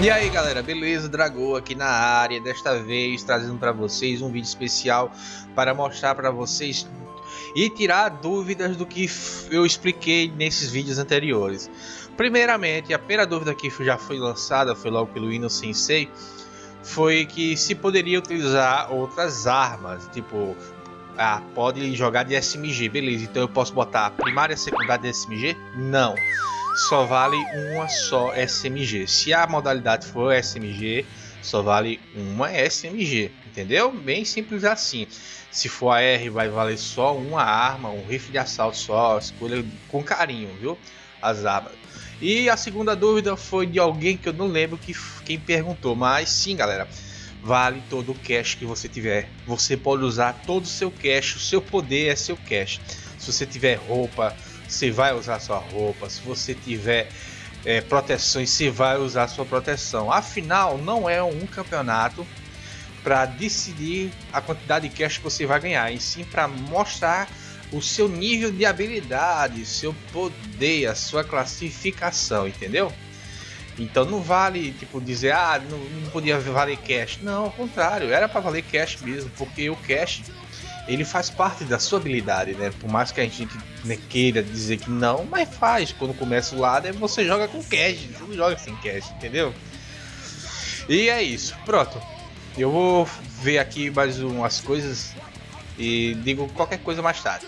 E aí galera, beleza? Dragão aqui na área, desta vez trazendo para vocês um vídeo especial para mostrar para vocês e tirar dúvidas do que eu expliquei nesses vídeos anteriores. Primeiramente, a primeira dúvida que já foi lançada, foi logo pelo Ino Sensei, foi que se poderia utilizar outras armas, tipo, ah, pode jogar de SMG, beleza, então eu posso botar primária secundária de SMG? Não só vale uma só SMG. Se a modalidade for SMG, só vale uma SMG, entendeu? Bem simples assim. Se for AR, vai valer só uma arma, um rifle de assalto só. Escolha com carinho, viu? As armas. E a segunda dúvida foi de alguém que eu não lembro que, quem perguntou, mas sim, galera. Vale todo o cash que você tiver. Você pode usar todo o seu cash, o seu poder é seu cash. Se você tiver roupa, você vai usar sua roupa. Se você tiver é, proteções, você vai usar sua proteção. Afinal, não é um campeonato para decidir a quantidade de cash que você vai ganhar, e sim para mostrar o seu nível de habilidade, seu poder, a sua classificação, entendeu? Então não vale tipo dizer ah não, não podia valer cash, não, ao contrário, era para valer cash mesmo, porque o cash ele faz parte da sua habilidade, né? Por mais que a gente né, queira dizer que não, mas faz. Quando começa o lado, é você joga com cash, não joga sem cash, entendeu? E é isso, pronto. Eu vou ver aqui mais umas coisas e digo qualquer coisa mais tarde.